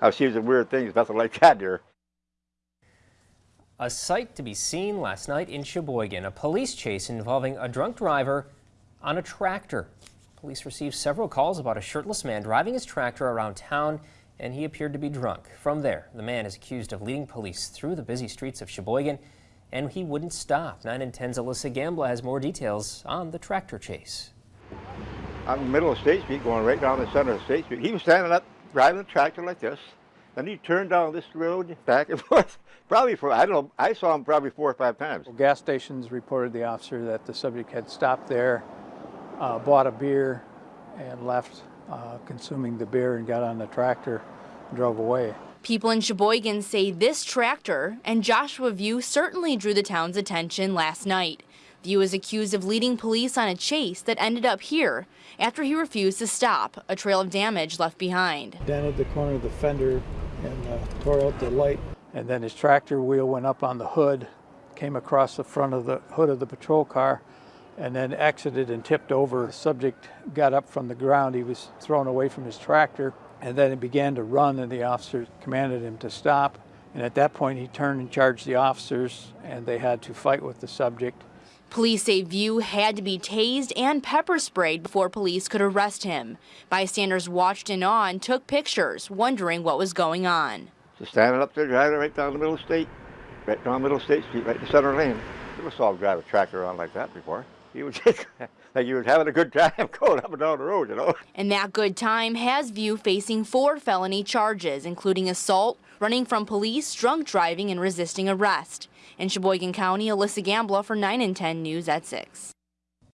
I've seen some weird things, nothing like that there. A sight to be seen last night in Cheboygan, a police chase involving a drunk driver on a tractor. Police received several calls about a shirtless man driving his tractor around town and he appeared to be drunk. From there, the man is accused of leading police through the busy streets of Cheboygan and he wouldn't stop. 9 and 10's Alyssa Gambla has more details on the tractor chase. I'm in the middle of State Street, going right down the center of State Street. He was standing up, driving the tractor like this. Then he turned down this road back and forth, probably for, I don't know, I saw him probably four or five times. Gas stations reported the officer that the subject had stopped there, uh, bought a beer, and left uh, consuming the beer and got on the tractor and drove away. People in Cheboygan say this tractor and Joshua View certainly drew the town's attention last night. View is accused of leading police on a chase that ended up here after he refused to stop, a trail of damage left behind. Dented the corner of the fender and uh, tore out the light. And then his tractor wheel went up on the hood, came across the front of the hood of the patrol car, and then exited and tipped over. The subject got up from the ground. He was thrown away from his tractor and then he began to run and the officer commanded him to stop. And at that point he turned and charged the officers and they had to fight with the subject. Police say View had to be tased and pepper sprayed before police could arrest him. Bystanders watched in awe and took pictures, wondering what was going on. Just standing up there, driving right down the middle of State, right down the middle of State Street, right in the center lane. Never saw a tractor around like that before. He was just like he was having a good time going up and down the road, you know. And that good time has View facing four felony charges, including assault, running from police, drunk driving, and resisting arrest. In Cheboygan County, Alyssa Gambla for 9 and 10 News at 6.